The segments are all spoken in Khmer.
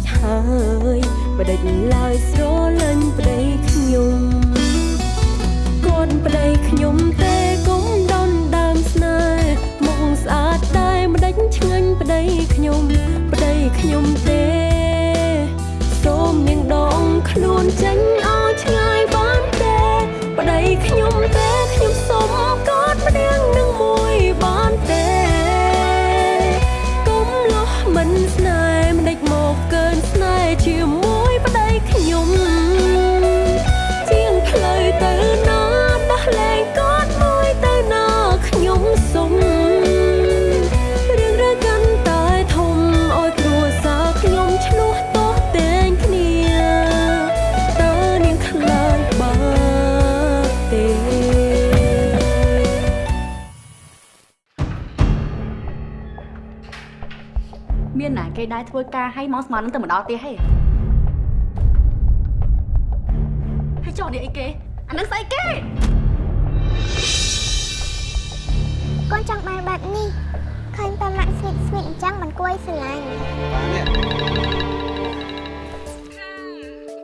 ចហើយបដិញឡើយស្រលាញ់ប្តីខ្ញុំគាត់ប្តីខ្ញុំទេកុំដនដើមស្នេហ៍មុខស្អាតតែម្ដេចឆ្ងាញ់ប្តីខ្ញុំប្តីខ្ញុំទេសូមនាងដងខ្លួនចេញ ដែរធ្វើការឲ្យមកស្មាននឹងទៅមកដល់ទៀតហេហើយចុះនេះអីគេអានឹងស្អីគេកូនចង់បានបែបនេះឃើញតែម៉ាក់ស្វីតស្វីតអញ្ចឹងមិនគួរឲ្យស្រឡាញ់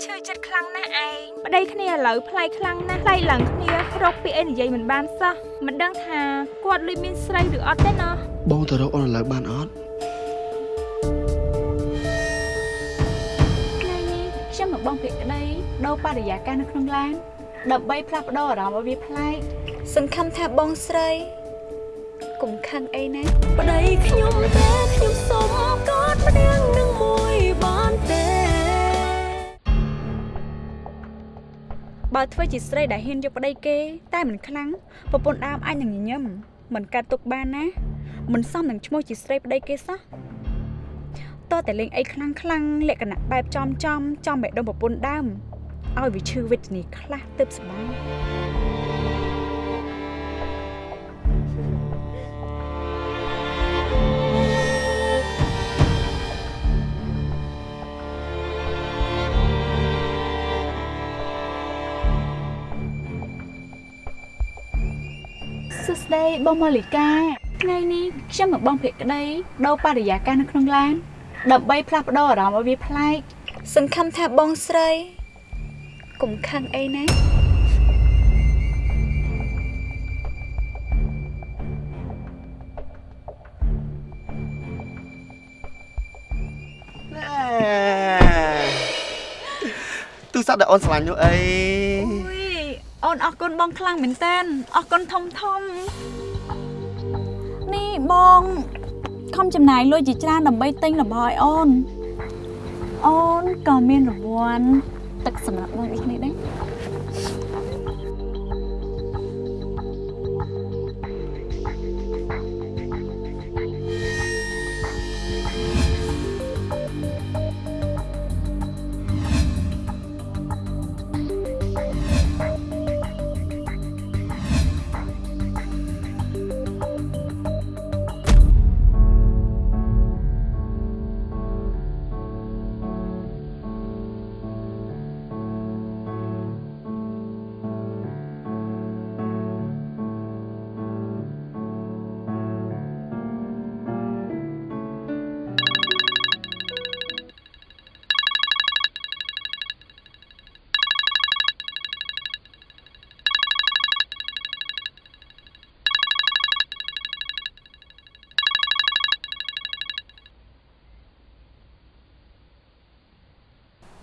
ឈឺចិត្តខ្លាំងណាស់ឯងប្តីគ្នាឥឡូវប្លែកខ្លាំងណាស់ប្លែកឡើងគ្នារកពីអីនិយាយមិនបានសោះមិនដឹងថាគាត់លុយមានស្រីឬអត់ទេណោះបងទៅរកអូនឥឡូវបានអត់ តីដូរបរិយាកាសនៅក្នុងឡានដើម្បីផ្លាស់ប្ដូរអារម្មណ៍ឲ្យវាប្លែកសង្ឃឹមថាបងស្រីកុំខឹងអីណាប្តីខ្ញុំទេខ្ញុំសូមកอดម្នាក់នឹងមួយបានទេបើធ្វើជាស្រីដែលហ៊ានយកប្តីគេ តែមិនខ្លាំងប្រពន្ធដើមអាចនឹងញញឹមមិនកាត់ទុកបានណាមិនសមនឹងឈ្មោះជាស្រីប្តីគេសោះតើតែលេងអីខ្លាំងខ្លាំងលក្ខណៈបែបចំចំចំបេះដូងប្រពន្ធដើម ឲ្យវាឈឺវេទនាខ្លះទៅស្បាយសួស្តីបងម៉ាលីកាថ្ងៃនេះខ្ញុំនឹងបងភក្តីដូរបរិយាកាសនៅក្នុងឡានដើម្បីផ្លាស់ប្ដូរអារម្មណ៍ឲ្យវាប្លែកសង្ឃឹមថាបងស្រី កុំខឹងអីណាណែទូរស័ព្ទដែលអូនស្រឡាញ់នោះអីអូយអូនអរគុណបងខ្លាំងមែនតើអរគុណធំធំនេះបងខំចំណាយលុយជាច្រើនដើម្បីទិញរបស់ឲ្យអូនអូនក៏មានរង្វាន់ ទឹកសម្រាប់បងដូចគ្នាដែរ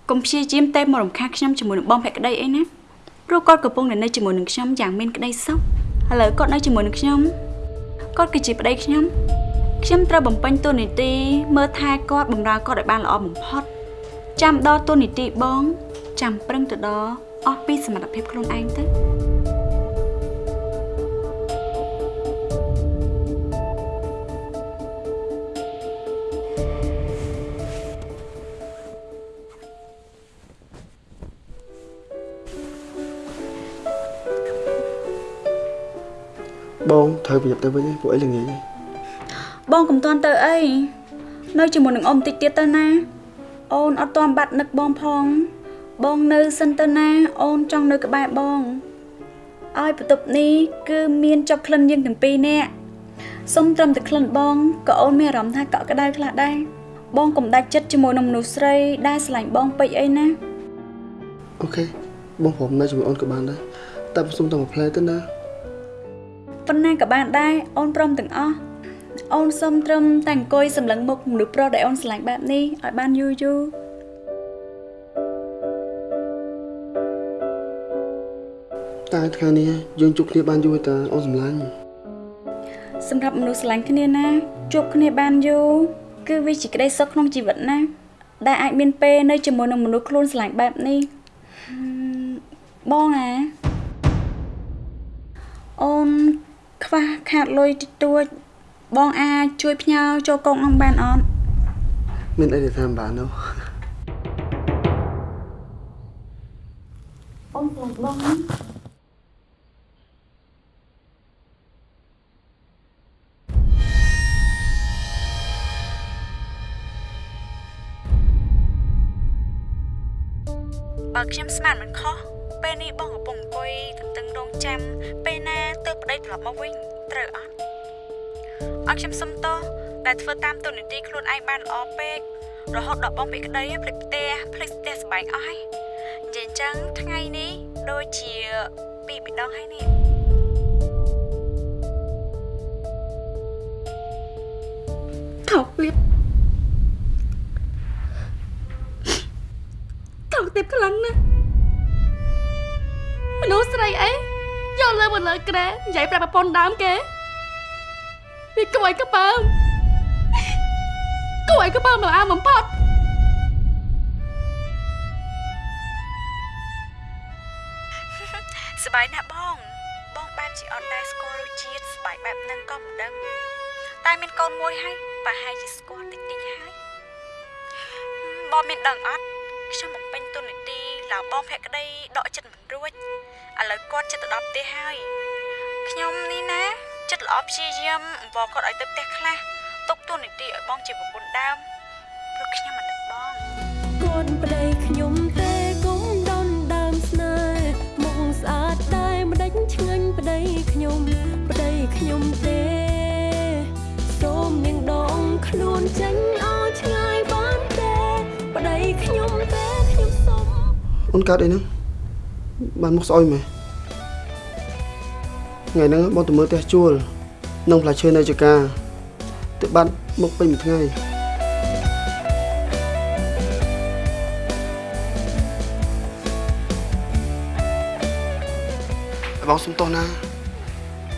កុំព្យាយាមតែមករំខានខ្ញុំជាមួយនឹងបងភក្តីអីណាព្រោះគាត់កំពុងតែនៅជាមួយនឹងខ្ញុំយ៉ាងមានក្តីសុខឥឡូវគាត់នៅជាមួយនឹងខ្ញុំគាត់គឺជាប្តីខ្ញុំខ្ញុំត្រូវបំពេញតួនាទីមើលថែគាត់បម្រើគាត់ឲ្យបានល្អបំផុតចាំដល់តួនាទីបង ចាំប្រឹងទៅដល់អស់ពីសមត្ថភាពខ្លួនឯងទៅ ត្រូវប្រយ័ត្នទៅវិញឯងពួកអីល្ងាចឯងបងកុំតាន់ទៅអីនៅជាមួយនឹងអ៊ំតិចទៀតទៅណា អូនអត់តាន់បាត់នឹកបងផង បងនៅសិនទៅណា អូនចង់នៅក្បែរបងឲ្យបន្ទប់នេះគឺមានចុកក្លិនយើងទាំងពីរនាក់សុំត្រឹមតែក្លិនបងក៏អូនមានអារម្មណ៍ថាកក់ក្ដៅខ្លះដែរបងកុំដាច់ចិត្តជាមួយនឹងមនុស្សស្រីដែលស្រឡាញ់បងពេកអីណាអូខេបងព្រមនៅជាមួយអូនក៏បានដែរតែសុំតែមួយផ្លែទៅណា ប៉ុណ្ណាក៏បានដែរអូនព្រមទាំងអស់អូនសុំត្រឹមតែអង្គុយសម្លឹងមុខមនុស្សប្រុសដែលអូនស្រឡាញ់បែបនេះឲ្យបានយូរយូរតែថ្ងៃនេះយើងជួបគ្នាបានយូរទេតាអូនសម្លាញ់សម្រាប់មនុស្សស្រឡាញ់គ្នាណាជួបគ្នាបានយូរគឺវាជាក្តីសុខក្នុងជីវិតណា ដែលអាចមានពេលនៅជាមួយនឹងមនុស្សខ្លួនស្រឡាញ់បែបនេះហឹមបងអាអូន ខ្វះខាតលុយតិចតួចបងអាចជួយផ្ញើចូលកងអង្គបានអត់មានអីទៅតាមបាននោះអូនខ្លាចបងណាបើខ្ញុំស្មានមិនខុសពេលនេះបងកំពុងអង្គុយទន្ទឹងរង់ចាំពេលណា ទៅប្តីត្រឡប់មកវិញត្រូវអត់អត់ខ្ញុំសុំតោះដែលធ្វើតាមទូនីតិខ្លួនឯងបានល្អពេករហូតដល់បងពីក្តីភ្លេចផ្ទះភ្លេចផ្ទះសម្បែងអស់ហើយនិយាយអញ្ចឹងថ្ងៃនេះដូចជាពីរម្ដងហើយនេះថោកលៀបថោកទៀបខ្លាំងណាស់មនុស្សស្រីអី យកលើមកលើក្រែនិយាយប្រាប់ប្រពន្ធដើមគេវាគួរឲ្យកបើមគួរឲ្យកបើមមកអាបំផុតសប្បាយណាស់បង បងបែបជាអត់ដែលស្គាល់រសជាតិស្បាយបែបហ្នឹងក៏មិនដឹងតែមានកូនមួយហើយប្រហែលជាស្គាល់តិចតិចហើយបងមានដឹងអត់ខ្ញុំបំពេញទុននីតិឡើងបងភក្តីដកចិត្តមិនរួច ឥឡូវគាត់ចិត្តទៅដល់ផ្ទះហើយខ្ញុំនេះណាចិត្តល្អព្យាយាមអង្វរគាត់ឲ្យទៅផ្ទះខ្លះទុកទុននីតិឲ្យបងជាប្រពន្ធដើមព្រោះខ្ញុំមិននឹកបងកូនប្តីខ្ញុំទេគុំដនដើមស្នេហ៍មកស្អាតតែម្ដេចឆ្ងាញ់ប្តីខ្ញុំប្តីខ្ញុំទេសូមនាងដងខ្លួនចេញឲ្យឆ្ងាយបានទេប្តីខ្ញុំទេខ្ញុំសូមអូនកើតអីហ្នឹង បានមុខស្អុយមែនថ្ងៃហ្នឹងបងទៅមើលផ្ទះជួលក្នុងផ្លែឈើនៅចកាទៅបាត់មុខពេញមួយថ្ងៃបងសុំទោសណា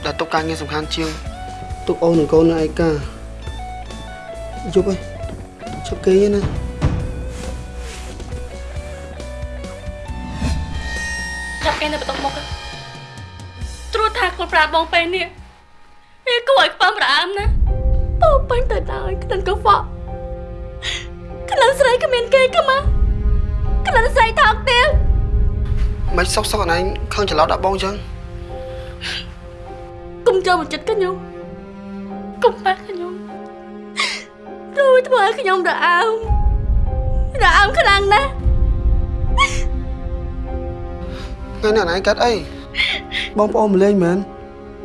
ដែលទុកការងារសំខាន់ជាងទុកអូននិងកូននៅឯកាយប់ហើយឈប់គេងឯណា គេនៅបន្ទប់មុខត្រួតថាខ្លួនប្រាបងពេលនេះវាគួរឲ្យខ្ពើមរអើមណាពោពេញទៅដោយក្លិនកខ្វក់ក្លិនស្រីគ្មានគេក៏មកក្លិនស្រីថោកទៀតមិនសុកសុកអនឯងខឹងច្រឡោតដាក់បងចឹងកុំចូលមកចិត្តខ្ញុំកុំប៉ះខ្ញុំរួយធ្វើឲ្យខ្ញុំរអើមរអើមខ្លាំងណាស់ ថ្ងៃនេះអនឯងកាត់អីបងប្អូនម្លេងមែន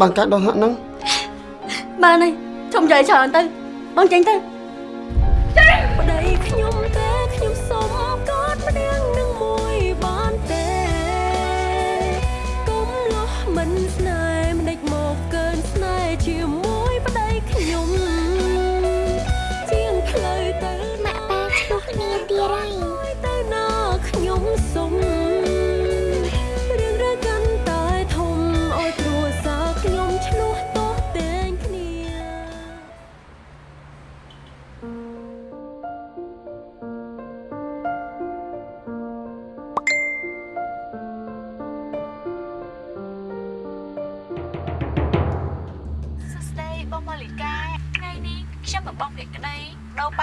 បានកាត់ដល់ហាក់ហ្នឹងបានហើយជុំនិយាយច្រើនទៅបងចេញទៅ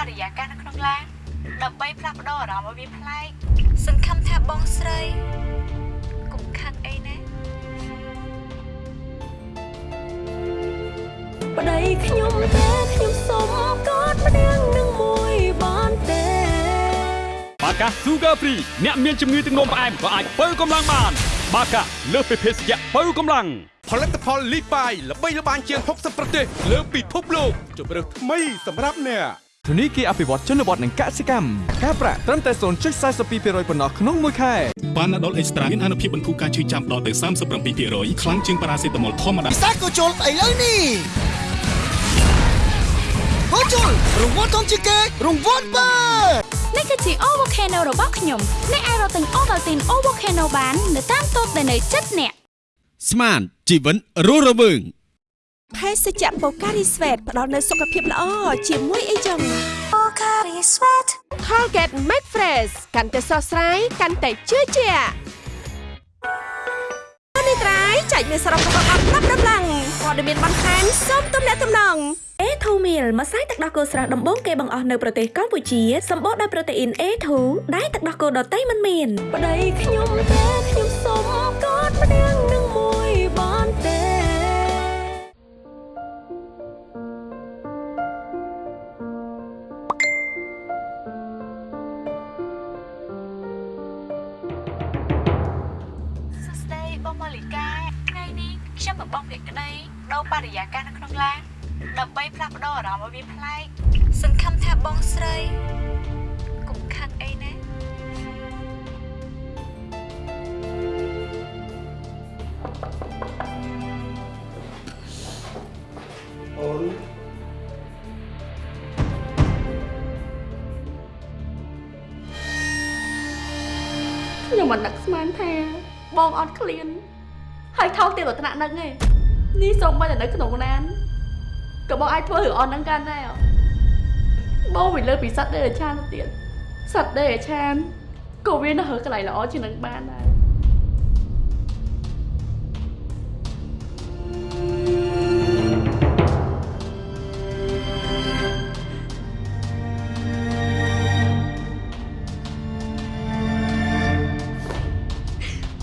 របរិយាកាសនៅក្នុងឡានដើម្បីផ្លាស់ប្ដូរអារម្មណ៍ឲ្យវាប្លែកសង្ឃឹមថាបងស្រីកុំខឹងអីណាប្តីខ្ញុំទេខ្ញុំសុំកอดម្នាក់នឹងមួយបានទេបាកា Sugar Free អ្នកមានជំងឺទឹកនោមផ្អែមក៏អាចបើកម្លាំងបាន បាកាលើសពីភេសជ្ជៈបើកម្លាំងផលិតផលលីបាយល្បីល្បាញជាង60ប្រទេសលើពិភពលោកជម្រើសថ្មីសម្រាប់អ្នក ធនីគារអភិវឌ្ឍជនបទនិងកសិកម្មការប្រាក់ត្រឹមតែ0.42%ប៉ុណ្ណោះក្នុងមួយខែប៉ាណាដុលអេកស្ត្រាមានអនុភាពបន្ធូរការឈឺចាំដល់ទៅ37%ខ្លាំងជាងប៉ារ៉ាសេតាមុលធម្មតាសាកូជុលឥឡូវនេះកូជុលរង្វាន់ធំជាងគេរង្វាន់បើនេះគឺជា O Volcano របស់ខ្ញុំអ្នកអាចរកទិញ Ovaltine O Volcano បាន នៅតាមតូបដែលនៅជិតអ្នកស្មានជីវិតរស់រវើង ភេសជ្ជៈបូការីស្វេតផ្ដល់នូវសុខភាពល្អជាមួយអីចឹង Colgate Max Fresh កាន់តែស្រស់ស្រាយកាន់តែជឿជាក់នេះត្រៃចែកមានសរុបរបស់អត់ប្រាប់ដំឡើងព័ត៌មានបន្ថែមសូមទំនាក់ទំនង A2 meal ម្សៅទឹកដោះគោស្រស់ដំបូងគេបង្អស់នៅប្រទេសកម្ពុជាសម្បូរដោយប្រូតេអ៊ីន A2 ដែលទឹកដោះគោដតៃមិនមានប្តីខ្ញុំទេខ្ញុំសុំកอดម្នាក់នឹង បរិយាកាសនៅក្នុងឡានដើម្បីផ្លាស់ប្ដូរអារម្មណ៍ឲ្យវាប្លែកសង្ឃឹមថាបងស្រីកុំខឹងអីណាអូនខ្ញុំមិននឹកស្មានថាបងអត់ឃ្លានហើយថោកទៀតដល់ថ្នាក់នឹងឯង នេះសូម្បីតែនៅក្នុងឡានក៏បងអាចធ្វើរឿងអស់ហ្នឹងកាន់ដែរបងវិញលើពីសត្វដេរឆានទៅទៀតសត្វដេរឆានក៏វានៅហើកន្លែងល្អជាងនឹងបានដែរ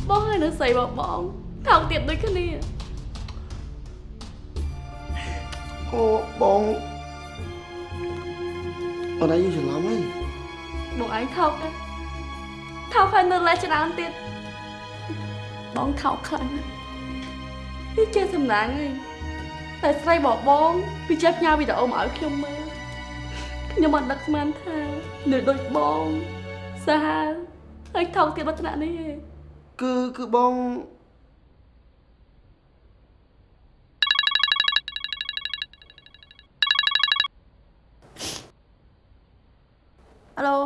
បងហើយនៅស្រីបងបងថោកទៀតដូចគ្នា អូបងអូនឯងច្រឡំហើយបងឯងថោកដែរថោកហើយនៅលេច្រើនទៀតបងថោកខ្លាំងណាស់នេះចេះសំណាងហើយតែស្រីបងបងវាចេះផ្ញើវីដេអូមកឲ្យខ្ញុំមើលខ្ញុំអត់ដឹកស្មានថានៅដូចបងសាហាវហើយថោកទៀតដល់ថ្នាក់នេះឯងគឺគឺបង អាឡូ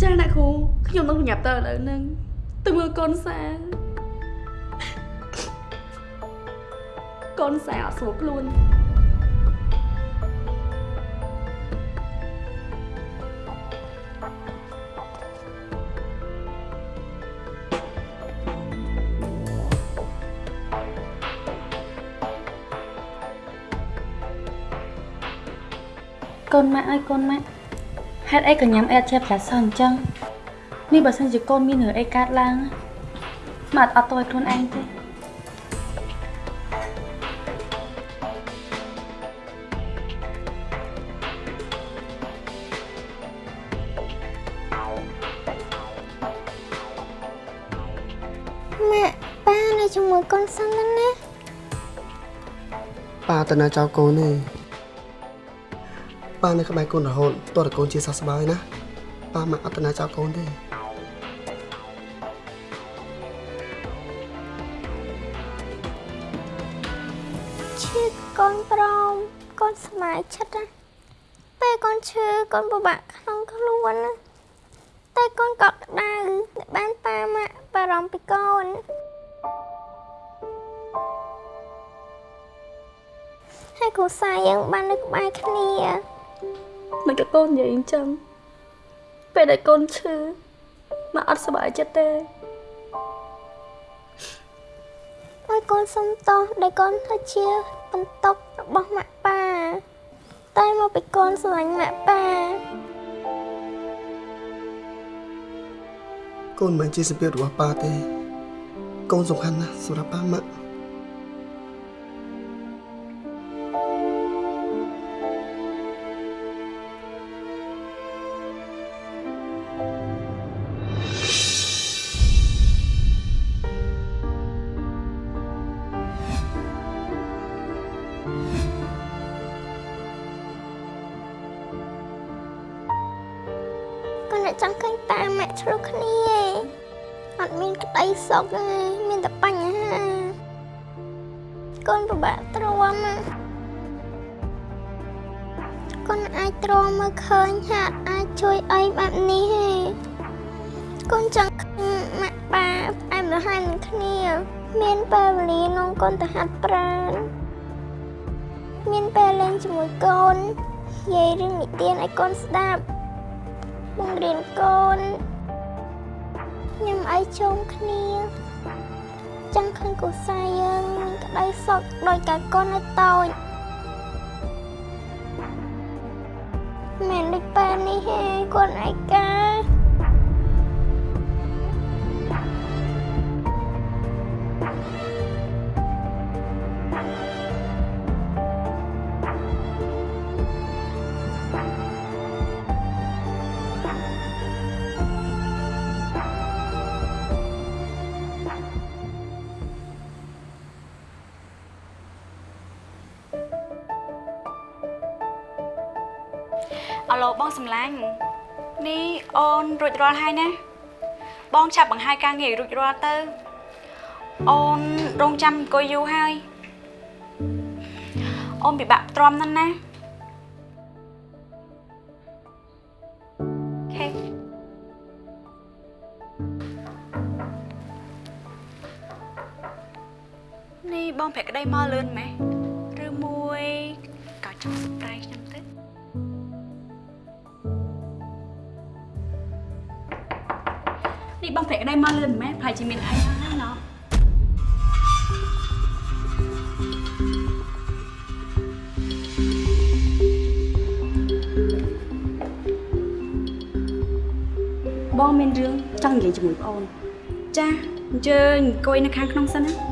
ចាអ្នក គ្រូខ្ញុំនឹងញ៉ាប់តើឥឡូវហ្នឹងទៅមើលកូនសាកូនសាអត់ស្រួលខ្លួនកូនម៉ាក់អើយកូនម៉ាក់ ហេតុអីក៏ញ៉ាំអែតជាផ្លាសោះអញ្ចឹងនេះបើសិនជាកូនមានរឿងអីកើតឡើងម៉ាក់អត់អត់ទោសឲ្យខ្លួនឯងទេម៉ាក់ប៉ានៅជាមួយកូនសិនទៅណាប៉ាតើណាចៅកូនទេ ប៉ានៅក្បែរកូនរហូតតើតើកូនជាសះស្បើយណាប៉ាមកអត់តើណាចៅកូនទេឈឺកូនប្រមកូនស្មាយចិត្តណាពេលកូនឈឺកូនពិបាកក្នុងខ្លួនណាតែកូនកក់ក្ដៅដែលបានប៉ាម៉ាក់បារម្ភពីកូនហើយគ្រូសាយើងបាននៅក្បែរគ្នា មិនក៏កូននិយាយអញ្ចឹងពេលដែលកូនឈឺមកអត់សុបាយចិត្តទេឲ្យកកូនសុំទោសដែលកូនធ្វើជាបន្ទុករបស់ម៉ាក់ប៉ាតែមកពីកូនស្រឡាញ់ម៉ាក់ប៉ាកូនមិនមែនជាសម្ពាធរបស់ប៉ាទេ កូនសំខាន់ណាស់សម្រាប់ប៉ាម៉ាក់កូ បងសំឡាញ់នេះអូនរួចរាល់ហើយណាបងចាប់បង្ហាយការងារឲ្យរួចរាល់ទៅអូនរងចាំអង្គុយយូរហើយអូនពិបាកទ្រាំណាស់ណាខេនេះបងប្រាក់ក្តីមកលឿនម៉េះ នេះបងប្រាក់ក្តីមកលឿនមែនប្រហែលជាមានអីហើយណោះបងមានរឿងចង់និយាយជាមួយប្អូនចាអញ្ជើញអង្គុយនៅខាងក្នុងសិនណា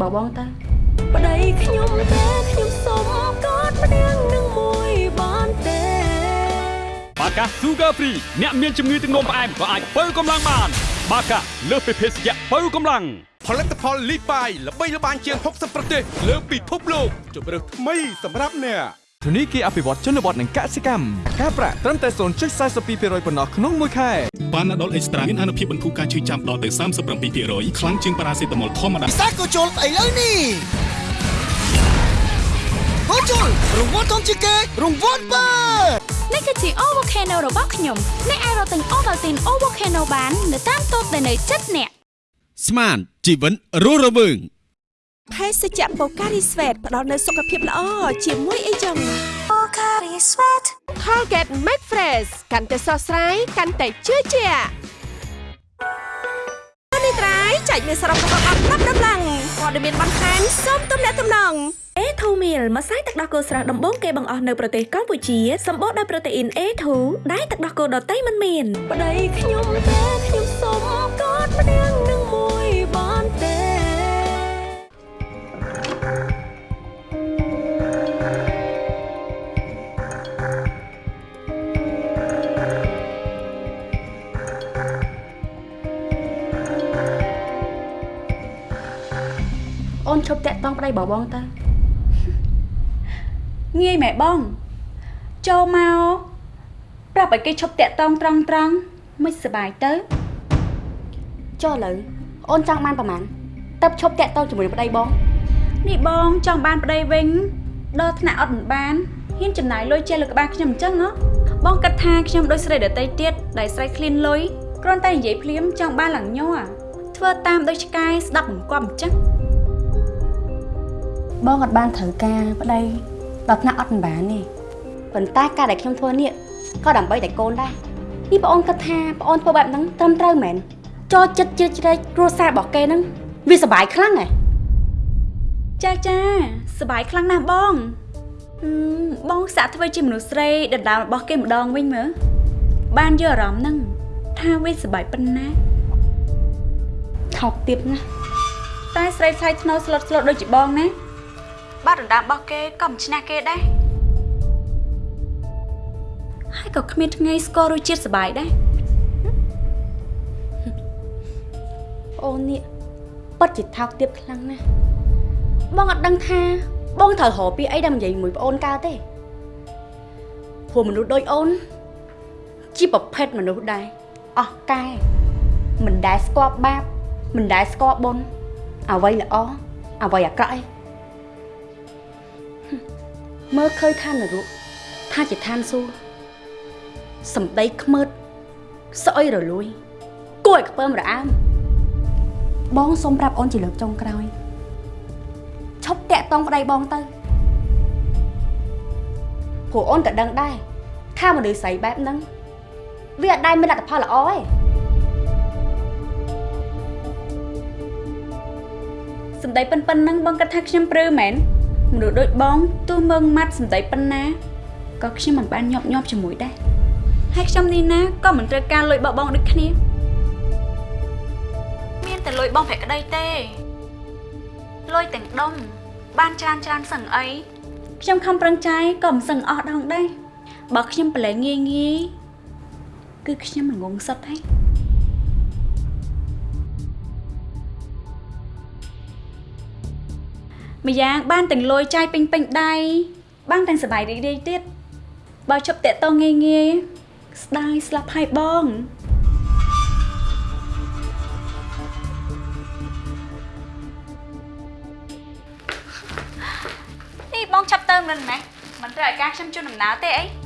ប់តាក់តងប្តីបបងទៅប្តីខ្ញុំទេខ្ញុំសុំកอดម្នាក់នឹងមួយបានទេបាកា Sugar Free អ្នកមានជំងឺទឹកនោមផ្អែមក៏អាចបើកម្លាំងបាន បាកាលើសពីភេសជ្ជៈបើកម្លាំងផលិតផលលីបាយល្បីល្បាញជាង60ប្រទេសលើពិភពលោកជម្រើសថ្មីសម្រាប់អ្នក ធនីគារអភិវឌ្ឍជនបទនិងកសិកម្មការប្រាក់ត្រឹមតែ0.42%ប៉ុណ្ណោះក្នុងមួយខែប៉ាណាដុលអេកស្ត្រាមានអនុភាពបន្ធូរការឈឺចាំដល់ទៅ37%ខ្លាំងជាងប៉ារ៉ាសេតាមុលធម្មតាពិសេសក៏ជុលស្អីលើនេះក៏ជុលរង្វាន់ធំជាងគេរង្វាន់បើនេះគឺជា O Volcano របស់ខ្ញុំអ្នកអាចរកទិញ Ovaltine O Volcano បាន នៅតាមតូបដែលនៅជិតអ្នកស្មានជីវិតរស់រវើង ភេសជ្ជៈបូការីស្វេតផ្ដល់នូវសុខភាពល្អជាមួយអីចឹងបូការីស្វេត Colgate Max Fresh កាន់តែស្រស់ស្រាយកាន់តែជឿជាក់នេះត្រៃចែកមានសរុបរបស់អត់ប្រាប់ដំឡើងព័ត៌មានបន្ថែមសូមទំនាក់ទំនង A2 Meal ម្សៅទឹកដោះគោស្រស់ដំបូងគេបង្អស់នៅប្រទេសកម្ពុជាសម្បូរដោយប្រូតេអ៊ីន A2 ដែលទឹកដោះគោដតៃមិនមានប្តីខ្ញុំទេខ្ញុំសុំកอดម្នាក់នឹង ឈប់តាក់តងប្តីបងបងទៅងាយម៉ែបងចូលមកប្រាប់ឲ្យគេឈប់តាក់តងត្រង់ត្រង់មិនសបាយទៅចុះឥឡូវអូនចង់បានប្រហែលតើឈប់តាក់តងជាមួយប្តីបងនេះបងចង់បានប្តីវិញដល់ថ្នាក់អត់មិនបានហ៊ានចំណាយលុយចេះលើក្បាលខ្ញុំអញ្ចឹងហ៎បងគិតថាខ្ញុំដូចស្រីដតីទៀតដែលស្រីឃ្លានលុយគ្រាន់តែនិយាយភ្លាមចង់បានឡើងញ័រធ្វើតាមដូចឆ្កែស្ដាប់បង្គាប់អញ្ចឹង បងអត់បានត្រូវការប្តីដល់ថ្នាក់អត់បានទេប៉ុន្តែការដែលខ្ញុំធ្វើនេះក៏ដើម្បីតែកូនដែរនេះបងអូនគិតថាបងអូនធ្វើបែបហ្នឹងត្រឹមត្រូវមែនចូលចិត្តជឿជ្រែកគ្រួសាររបស់គេហ្នឹងវាសុបាយខ្លាំងហ៎ចាចាសុបាយខ្លាំងណាស់បងបងសាក់ធ្វើជាមនុស្សស្រីដណ្ដើមរបស់គេម្ដងវិញមើលបានយកអារម្មណ៍ហ្នឹងថាវាសុបាយប៉ុណ្ណាថោកទៀតណាតែស្រីថ្លៃថ្នូរស្លុតស្លុតដូចជាបងណា បាត់ដណ្ដើមរបស់គេក៏មិនឈ្នះគេដែរហើយក៏គ្មានថ្ងៃស្គាល់រសជាតិសបាយដែរអូននេះពិតជាថោកទាបខ្លាំងណាស់បងអត់ដឹងថា បងត្រូវរកពាក្យអីដើម្បីនិយាយមួយប្អូនកើតទេព្រោះមនុស្សដូចអូន ជាប្រភេទមនុស្សដែរអស់កែមិនដែលស្គាល់បាបមិនដែលស្គាល់បុណ្យអ្វីល្អអ្វីអាក្រក់អី មើលឃើញឋាននរកថាជាឋានសួគ៌សំដីខ្មើតស្អុយរលួយគួរឲ្យខ្ពើមរអើមបងសូមប្រាប់អូនជាលើកចុងក្រោយឈប់តាក់តងប្តីបងទៅព្រោះអូនក៏ដឹងដែរថាមនុស្សស្រីបែបហ្នឹងវាអត់ដែលមានលទ្ធផលល្អទេសម្ដីប៉ិនប៉ិនហ្នឹងបងគិតថាខ្ញុំព្រឺមែន មនុស្សដូចបងទោះមើងម៉ាត់សម្ដីប៉ុណ្ណាក៏ខ្ញុំមិនបានញាប់ញាប់ជាមួយដែរហើយខ្ញុំនេះណាក៏មិនត្រូវការលុយបបងដូចគ្នាមានតែលុយបងប្រាក់ក្តីទេលុយទាំងដុំបានច្រើនច្រើនសឹងអីខ្ញុំខំប្រឹងចាយក៏មិនសឹងអស់ដងដែរបើខ្ញុំប្រឡែងងាយងាយគឺខ្ញុំមិនងងសុទ្ធទេ ម្យ៉ាងបានទាំងលុយចាយពេញពេញដៃបានទាំងសบายរីករាយទៀតបើជប់តាក់តងងាយងាយស្ដាយស្លាប់ហើយបងនេះបងចាប់ទៅមិនម៉េះមិនត្រូវឲ្យការខ្ញុំជូនដំណើរទេអី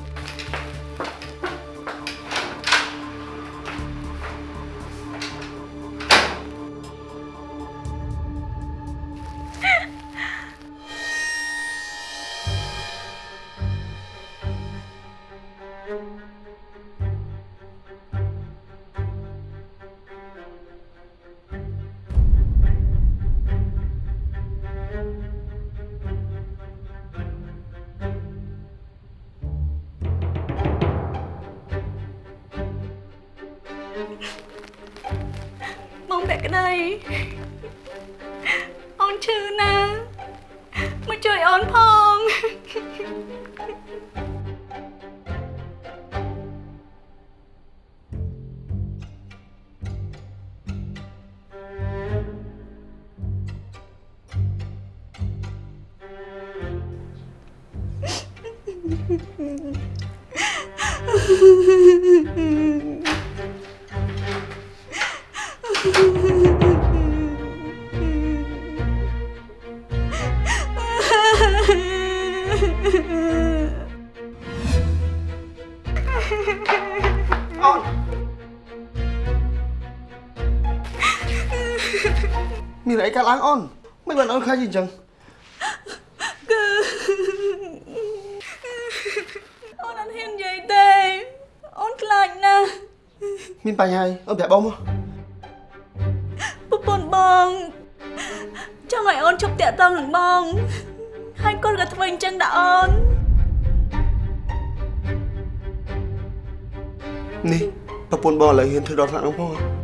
បងពាក់ក្តីអូនឈឺណាស់មកជួយអូនផង ហាអីអូនប្រាប់បងមកប្រពន្ធបងចង់ឲ្យអូនជប់តាក់តងនឹងបងហើយគាត់ក៏ធ្វើអញ្ចឹងដែរអូននេះប្រពន្ធបងឥឡូវហ៊ានធ្វើដល់ថ្នាក់នោះផងអ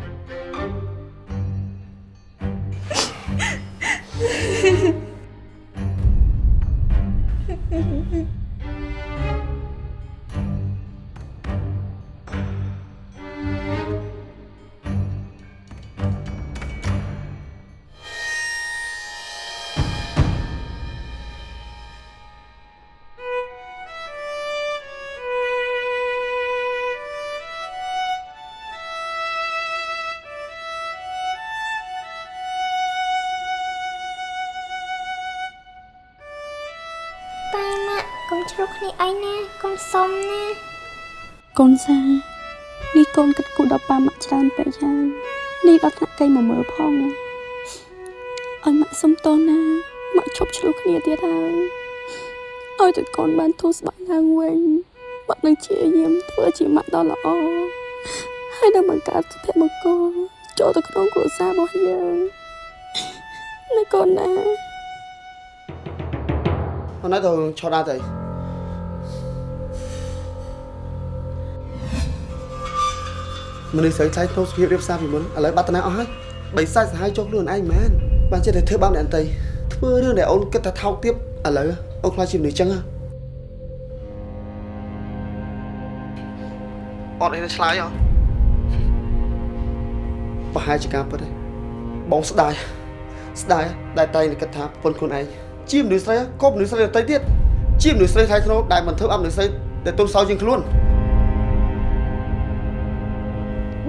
សុំណាកូនសានេះកូនគិតគូរដល់ប៉ាម៉ាក់ច្រើនពេកហើយនេះដល់ថ្នាក់កៃមកមើលផងឲ្យម៉ាក់សុំតោះណាម៉ាក់ឈប់ឆ្លោះគ្នាទៀតហើយឲ្យតែកូនបានធូរស្បើយឡើងវិញម៉ាក់នឹងជាយាមធ្វើជាម៉ាក់ដ៏ល្អហើយនឹងបង្កើតសុភមង្គលចូលទៅក្នុងគ្រួសាររបស់យើងណាកូនណាអូនណាទៅឆោតដល់ទៅ មនុស្សស្រីថ្លៃក្នុងសុភាពរៀបសារពីមុនឥឡូវបាត់តំណែងអស់ហើយបីសាច់សាហាយចុះខ្លួនឯងមែនបានចិត្តតែធ្វើបាបអ្នកអន្តីធ្វើរឿងដែលអូនគិតថាថោកទាបឥឡូវអូនខ្លាចជាមនុស្សចឹងហ៎អត់អីទៅឆ្លើយអត់ប្រហែលជាការពិតទេបងស្ដាយស្ដាយដែលតែងតែគិតថាប្រពន្ធខ្លួនឯងជាមនុស្សស្រីក៏មនុស្សស្រីដទៃទៀតជាមនុស្សស្រីថ្លៃថ្នូរដែលមិនធ្វើឲ្យមនុស្សស្រីដែលទុនសោជាងខ្លួន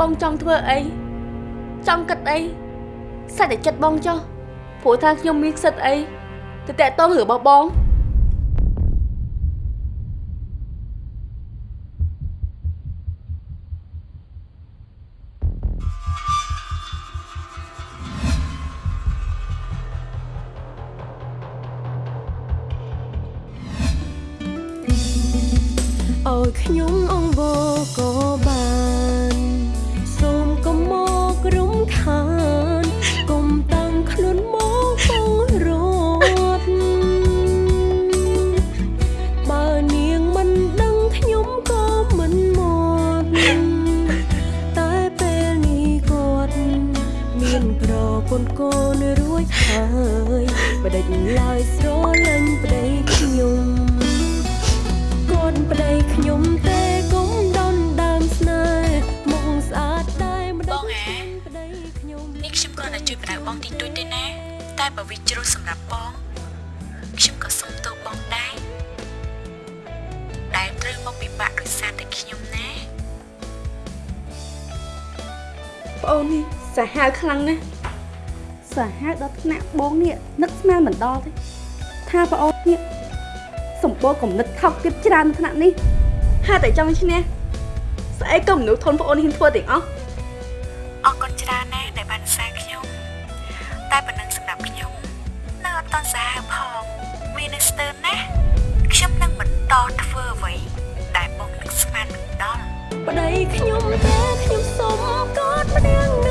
បងចង់ធ្វើអីចង់គិតអីសាច់តែចិត្តបងចុះព្រោះថាខ្ញុំមានសិទ្ធអីទៅតាក់ទងរឿងរបស់បង បដិញឡើយស្រលាញ់ប្តីខ្ញុំគាត់ប្តីខ្ញុំទេកុំដនដើមស្នេហ៍មកស្អាតដែរមិនដឹងប្តីខ្ញុំនេះខ្ញុំគ្រាន់តែជួយបដៅបងតិចតួចទេណាតែបើវាជ្រុលសម្រាប់បងខ្ញុំក៏សុំទោសបងដែរដែលត្រូវមកពិបាកដោយសារតែខ្ញុំណាប្អូននេះសាហាវខ្លាំងណាស់ សាហាវដល់ថ្នាក់បងនេះនឹកស្មានមិនដល់ទេថាប្អូននេះសម្បូរគំនិតថោកទាបច្រើននៅថ្នាក់នេះហាក់តែចង់ឈ្នះស្អីក៏មនុស្សធនប្អូនហ៊ានធ្វើទាំងអស់អរគុណច្រើនណាស់ដែលបានសារខ្ញុំតែប៉ុណ្ណឹងសម្រាប់ខ្ញុំនៅអត់តន់សាហាវផងវានៅស្ទើរណាស់ខ្ញុំនឹងបន្តធ្វើអ្វីដែលបងនឹកស្មានមិនដល់ប្តីខ្ញុំទេខ្ញុំសុំកត់ម្នាក់នឹងមួ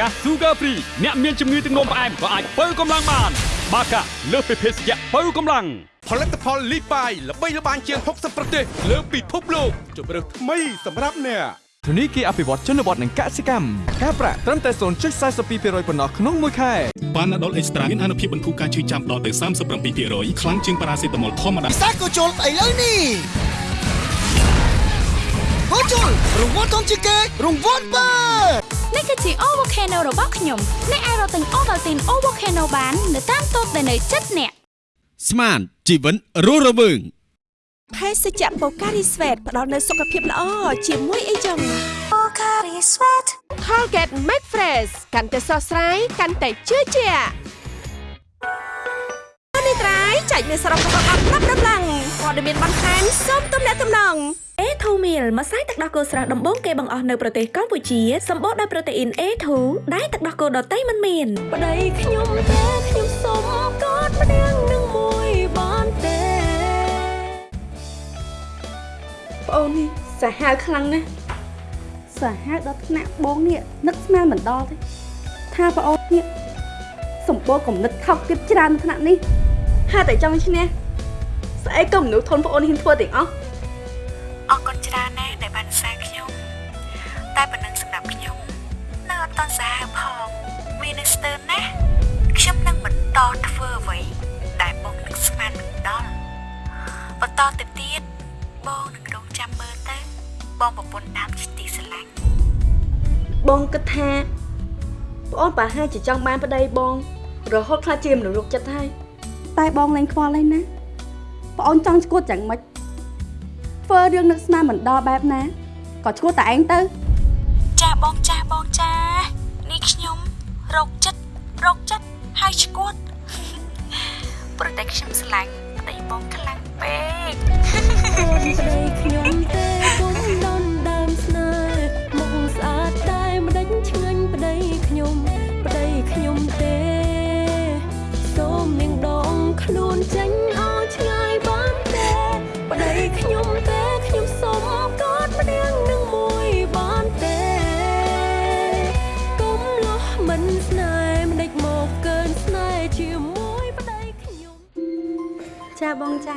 កា Sugar Free អ្នកមានជំងឺទឹកនោមផ្អែមក៏អាចបើកម្លាំងបាន បាកាលើសពីភេសជ្ជៈបើកម្លាំងផលិតផលលីបាយល្បីល្បាញជាង60ប្រទេសលើពិភពលោកជម្រើសថ្មីសម្រាប់អ្នកធនីគារអភិវឌ្ឍជនបទនិងកសិកម្មការប្រាក់ត្រឹមតែ0.42%ប៉ុណ្ណោះក្នុងមួយខែប៉ាណាដុលអេកស្ត្រាមានអនុភាពបន្ធូរការឈឺចាំដល់ទៅ37%ខ្លាំងជាងប៉ារ៉ាសេតាមុលធម្មតាពិសេសក៏ជុលឥឡូវនេះហូជុលរង្វាន់ធំជាងគេរង្វាន់បើ នេះគឺជា O Volcano របស់ខ្ញុំអ្នកអាចរកទិញ Ovaltine O Volcano បាននៅតាមតូបដែលនៅជិតអ្នកស្មានជីវិតរស់រវើងភេសជ្ជៈបូការីស្វេតផ្ដល់នូវសុខភាពល្អជាមួយអីចឹងបូការីស្វេត Colgate Max Fresh កាន់តែស្រស់ស្រាយកាន់តែជឿជាក់នេះត្រៃចែកមានសរុបរបស់អត់ប្រាប់ដំឡើង ព័ត៌មានបន្ថែមសូមទំនាក់ទំនង A2 meal ម្សៅទឹកដោះគោស្រស់ដំបូងគេបង្អស់នៅប្រទេសកម្ពុជាសម្បូរដោយប្រូតេអ៊ីន A2 ដែលទឹកដោះគោដតៃមិនមានប្តីខ្ញុំទេខ្ញុំសុំកត់ម្នាក់នឹងមួយបានទេប្អូននេះសាហាវខ្លាំងណាស់សាហាវដល់ថ្នាក់បងនេះនឹកស្មានមិនដល់ទេថាប្អូននេះសម្បូរគំនិតថោកទាបច្រើននៅថ្នាក់នេះហាក់តែចង់ឈ្នះ ស្អីក៏មនុស្សធនប្អូនហ៊ានធ្វើទាំងអស់អរគុណច្រើនណាស់ដែលបានសារខ្ញុំតែប៉ុណ្ណឹងសម្រាប់ខ្ញុំនៅអត់តន់សាហាវផងវានៅស្ទើរណាស់ខ្ញុំនឹងបន្តធ្វើអ្វីដែលបងនឹកស្មានមិនដល់បន្តទៅទៀតបងនឹងរងចាំមើលទៅបងប្រពន្ធតាមជាទីស្រឡាញ់បងគិតថាប្អូនប្រហែលជាចង់បានប្តីបង រហូតខ្លះជាមនុស្សរកចិត្តហើយតែបងលែងខ្វល់ហើយណា ប្អូនចង់ឈួតយ៉ាងម៉េចធ្វើរឿងនឹកស្មានមិនដល់បែបណាក៏ឈួតតែឯងទៅ ចាបងចាបងចានេះខ្ញុំរោគចិត្តរោគចិត្តហើយឈួតប្រតែខ្ញុំស្រឡាញ់ប្តីបងខ្លាំងពេកអូនប្តីខ្ញុំទេ បងចា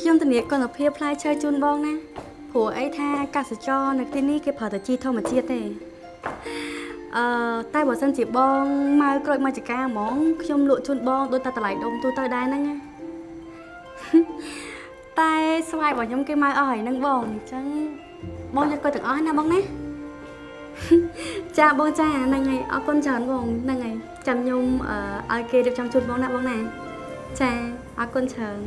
ខ្ញុំធានាគុណភាពផ្លែឈើជូនបងណាព្រោះអីថាកសិចរនៅទីនេះគេប្រើតែជីធម្មជាតិទេអឺតែបើសិនជាបងម៉ៅក្រូចមកចកាហ្មងខ្ញុំលក់ជូនបងដូចតែតម្លៃដុំទូទៅដែរហ្នឹងណាតែស្វាយរបស់ខ្ញុំគេម៉ៅអស់ហើយហ្នឹងបងអញ្ចឹងបងយកគាត់ទាំងអស់ណាបងណាចាបងចាហ្នឹងហើយអរគុណច្រើនបងហ្នឹងហើយចាំខ្ញុំអឺឲ្យគេរៀបចំជូនបងណាបងណា ចាអរគុណច្រើន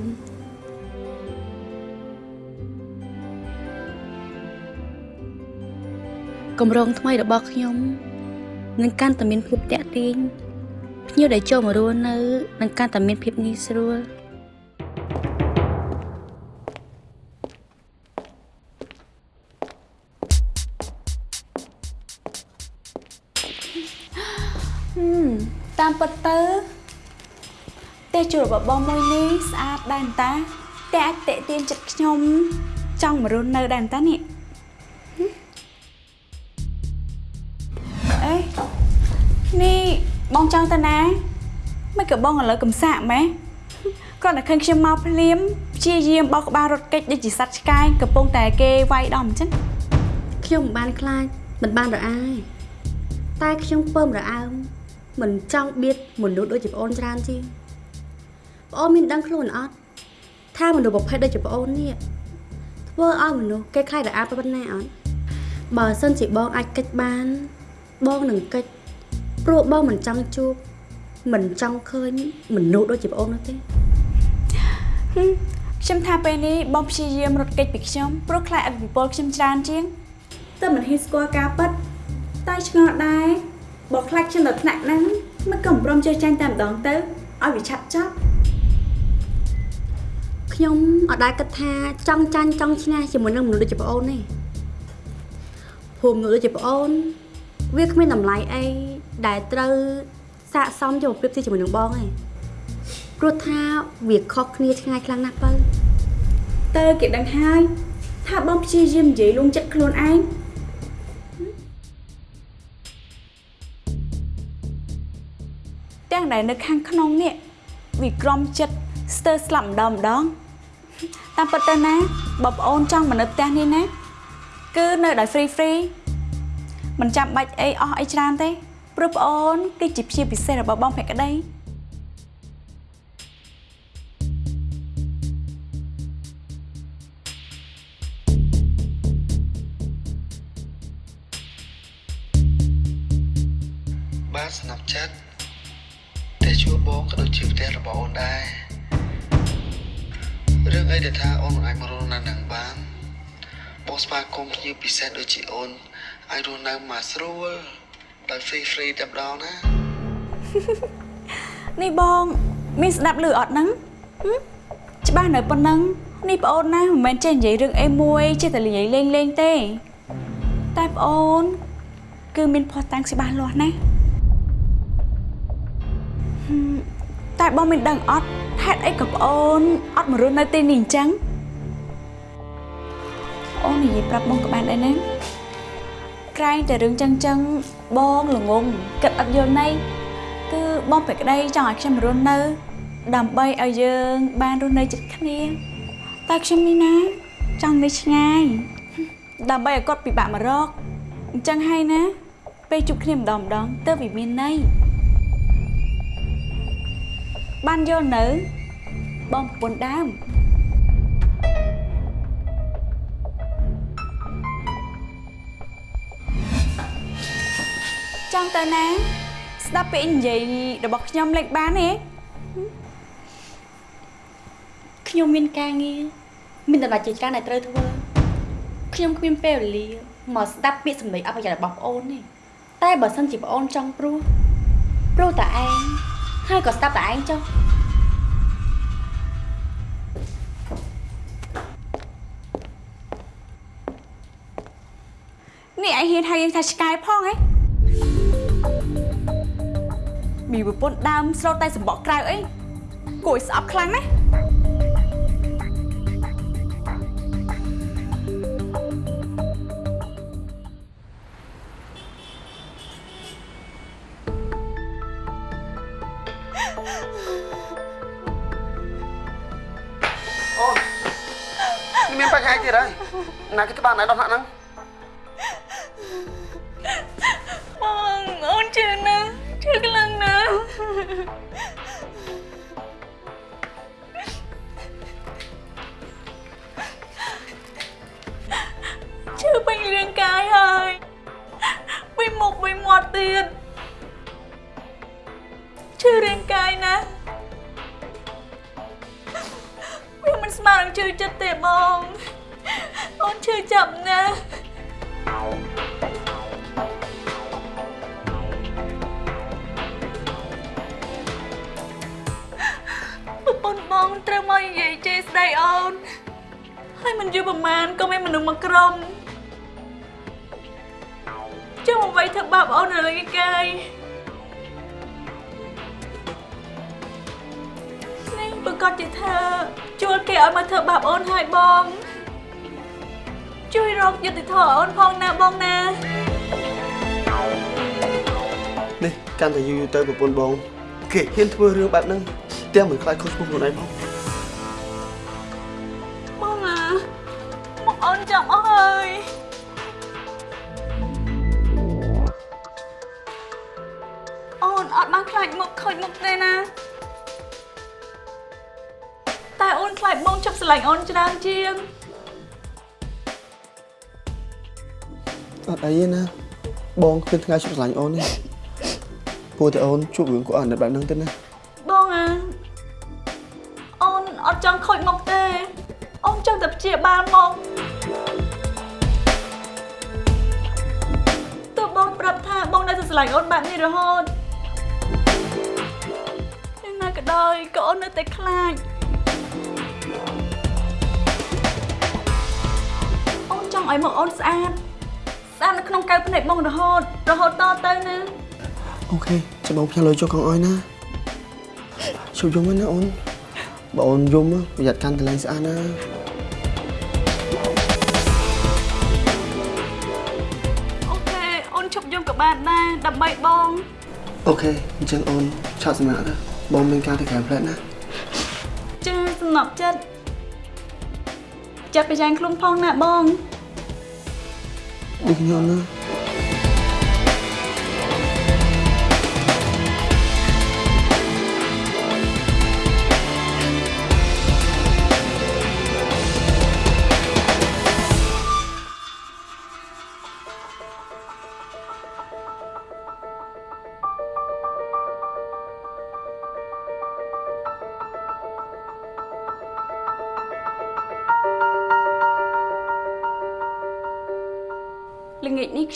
គម្រោងថ្មីរបស់ខ្ញុំនឹងកាន់តែមានភាពតាក់ទាញភ្ញៀវដែលចូលមករស់នៅនឹងកាន់តែមានភាពងាយស្រួល ផ្ទះជួលរបស់បងមួយនេះស្អាតដែរតាតែអាចតេទៀនចិត្តខ្ញុំ ចង់មករស់នៅដែរតានេះអេនេះបងចង់ទៅណាមិនក៏បងឥឡូវកំសាកម៉េះគ្រាន់តែឃើញខ្ញុំមកភ្លាមព្យាយាមបោកក្បាលរត់គេចដូចជាសត្វឆ្កែកំពុងតែគេវាយដំអញ្ចឹងខ្ញុំមិនបានខ្លាចមិនបានរអាយតែខ្ញុំពើមរអើមមិនចង់បៀតមនុស្សដូចជាប្អូនច្រើនជាង ប្អូនមានដឹងខ្លួនអត់ថាមនុស្សប្រភេទដូចជាប្អូននេះធ្វើឲ្យមនុស្សគេខ្លាចរអាប៉ុណ្ណាអត់បើសិនជាបងអាចកិច្ចបាន បងនឹងកិច្ចព្រោះបងមិនចង់ជួបមិនចង់ឃើញមនុស្សដូចជាប្អូននោះទេហឹមខ្ញុំថាពេលនេះបងព្យាយាមរត់គេចពីខ្ញុំព្រោះខ្លាចអភិពលខ្ញុំច្រើនជាងតែមិនហ៊ានស្គាល់ការពិតតែឆ្ងល់ដែរបើខ្លាចខ្ញុំដល់ថ្នាក់ហ្នឹងមិនក៏មិនព្រមជឿចាញ់តែម្ដងទៅឲ្យវាឆាប់ចប់ ខ្ញុំអត់ដែលគិតថាចង់ចាញ់ចង់ឈ្នះជាមួយនឹងមនុស្សដូចជាប្អូនទេព្រោះមនុស្សដូចជាប្អូន វាគ្មានតម្លៃអីដែលត្រូវស័កសមយកមកប្រៀបធៀបជាមួយនឹងបងទេព្រោះថាវាខុសគ្នាឆ្ងាយខ្លាំងណាស់បើទៅគេដឹងហើយថាបងព្យាយាមនិយាយលួងចិត្តខ្លួនឯងទាំងដែលនៅខាងក្នុងនេះវាក្រំចិត្តស្ទើរស្លាប់ម្ដងម្ដង តាមពិតទៅណាបើប្អូនចង់មកនៅផ្ទះនេះណាគឺនៅដោយ free free មិនចាំបាច់អីអស់អីច្រើនទេព្រោះប្អូនគឺជាព្យាពិសេសរបស់បងភក្តីបាទស្នាប់ចិត្តផ្ទះជួលបងក៏ដូចជាផ្ទះរបស់អូនដែរ រឿងអីដែលថាអូនមិនអាចមករស់នៅនឹងបានបងស្វាគមន៍ភ្ញៀវពិសេសដូចជាអូនអាចរស់នៅមកស្រួលដោយ free free តែម្ដងណានេះបងមានស្ដាប់ឮអត់ហ្នឹងហឹមច្បាស់នៅប៉ុណ្ណឹងនេះប្អូនណាមិនមែនចេះនិយាយរឿងអីមួយចេះតែនិយាយលេងលេងទេ តែប្អូន គឺមានផុសតាំងច្បាស់លាស់ណាស់ហឹមតែបងមិនដឹងអត់ ហេតុអីក៏ប្អូនអត់មករស់នៅទីនេះអញ្ចឹងអូននិយាយប្រាប់បងក៏បានដែរណាក្រែងតែរឿងចឹងចឹងបងល្ងងគិតអត់យល់ន័យគឺបងប្រក្តីចង់ឲ្យខ្ញុំរស់នៅ ដើម្បីឲ្យយើងបានរស់នៅជិតគ្នាតែខ្ញុំនេះណាចង់នៅឆ្ងាយដើម្បីឲ្យគាត់ពិបាកមករកអញ្ចឹងហើយណាពេលជួបគ្នាម្ដងម្ដងទើបវាមានន័យ បានយល់នៅបងប្រពន្ធដើមចង់ទៅណាស្ដាប់ពាក្យនិយាយរបស់ខ្ញុំលេចបានទេខ្ញុំមានការងារមានតម្លៃជាច្រើនដែលត្រូវធ្វើខ្ញុំគ្មានពេលវេលាមកស្ដាប់ពាក្យសម្ដីអបិយរបស់ប្អូនទេតែបើសិនជាប្អូនចង់ព្រោះព្រោះតែឯង ហើយក៏ស្ដាប់តែឯងចុះនេះឯងហ៊ានហៅយើងថាឆ្កែផងហ៎មានប្រពន្ធដើមស្រោតតែសម្បកក្រៅអីគួរឲ្យស្អប់ខ្លាំងណាស់ ណាគេច្បាស់ណៃដោះហ្នឹងបងអូនជឿណាស់ជឿខ្លាំងណាស់ជឿពេញរាងកាយហើយវិញមុខវិញមាត់ទៀតជឿរាងកាយណាស់វាមិនស្មើនឹងជឿចិត្តទេបង ន្ធបងត្រូវមកនិយាយជេរស្ដីអូនហើយមិនយូរប្រហែលក៏មានមនុស្សមកក្រុមចង់អ្វីធ្វើបាបអូននៅលើកាយនេះប្រកាសជាថាជួលគេឲ្យមកធ្វើបាបអូនហើយបង ជួយរកយុត្តិធម៌អូនផងណាបងណានេះកាន់តែយូរយូរទៅប្រពន្ធបង គេហ៊ានធ្វើរឿងបែបហ្នឹងទាំងមិនខ្លាចខុសឈ្មោះខ្លួនឯងផងបង អត់អីទេណាបងគ្មានថ្ងៃជប់ស្រឡាញ់អូនទេព្រោះតែអូនជួបរឿងគាត់អាណិតបែបហ្នឹងទៅណាបងអាអូនអត់ចង់ខូចមុខទេអូនចង់តែព្យាបាលមកទោះបងប្រាប់ថាបងនៅតែស្រឡាញ់អូនបែបនេះរហូតយ៉ាងណាក៏ដោយក៏អូននៅតែខ្លាចអូនចង់ឲ្យមកអូនស្អាត ស្អាតនៅក្នុងកែវភ្នែកបងរហូតរហូតតទៅណា Okay ចាំបងផ្ញើលុយចុះកងអោយណាឈប់យំហ្នឹងណាអូនបើអូនយំប្រយ័ត្នកាន់តែលែងស្អាតណា Okay អូនឈប់យំក៏បានដែរដើម្បីបង Okay អញ្ចឹងអូនឆាប់សម្រាកទៅបងមានការទៅក្រៅបន្តិចណាចាសំណប់ចិត្តចាប់ប្រយ៉ាងខ្លួនផងណាបង ដូចខ្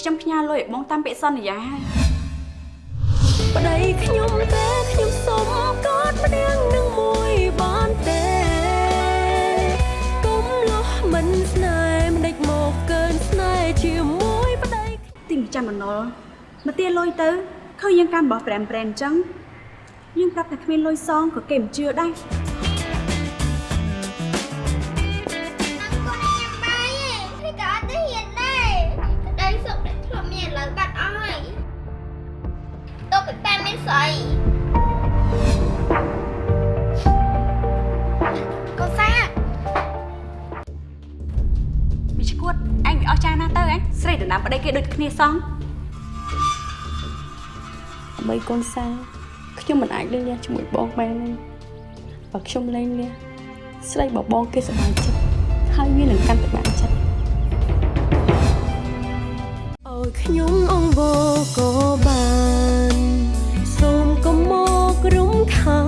ខ្ញុំផ្ញើលុយឲ្យបងតាមពាក្យសន្យាហើយប្តីខ្ញុំទេខ្ញុំសុំកอดម្នាក់នឹងមួយបានទេគុំលោះមិនស្នេហ៍មិនដេចមកកើនស្នេហ៍ជាមួយប្តីទីមិនចាំបំណុលមកទាលុយទៅឃើញយើងកាន់បោះប្រែមប្រែនអញ្ចឹងយើងប្រាប់តែគ្មានលុយសងក៏គេមិនជឿដែរ ស្អីកូនសាមីឈួតអញវាអស់ចាណាស់ទៅហ៎ស្រីដណ្ដើមប្តីគេដូចគ្នាសោះដើម្បីកូនសាខ្ញុំមិនអាចលេងលះជាមួយបងបានទេបើខ្ញុំលេងលះស្រីបបងគេសប្បាយចិត្តហើយវានឹងកាន់តែបានចិត្តឲ្យខ្ញុំអង្វរក៏បានសូមកុំមករំ ខា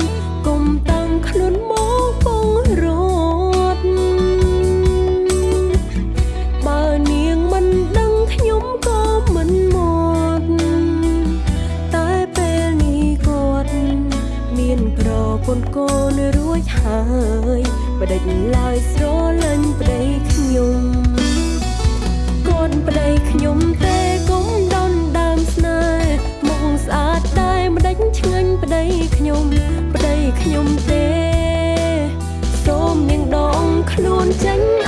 នកុំតាំងខ្លួនមកពងរត់បើនាងមិនដឹងខ្ញុំក៏មិនមកតែពេលនេះគាត់មានប្រពន្ធកូនរួចហើយបដិញឡើយស្រលាញ់ប្តីខ្ញុំកូនប្តីខ្ញុំ ខ្ញុំប្តីខ្ញុំទេ សូមនាងដងខ្លួនចេញ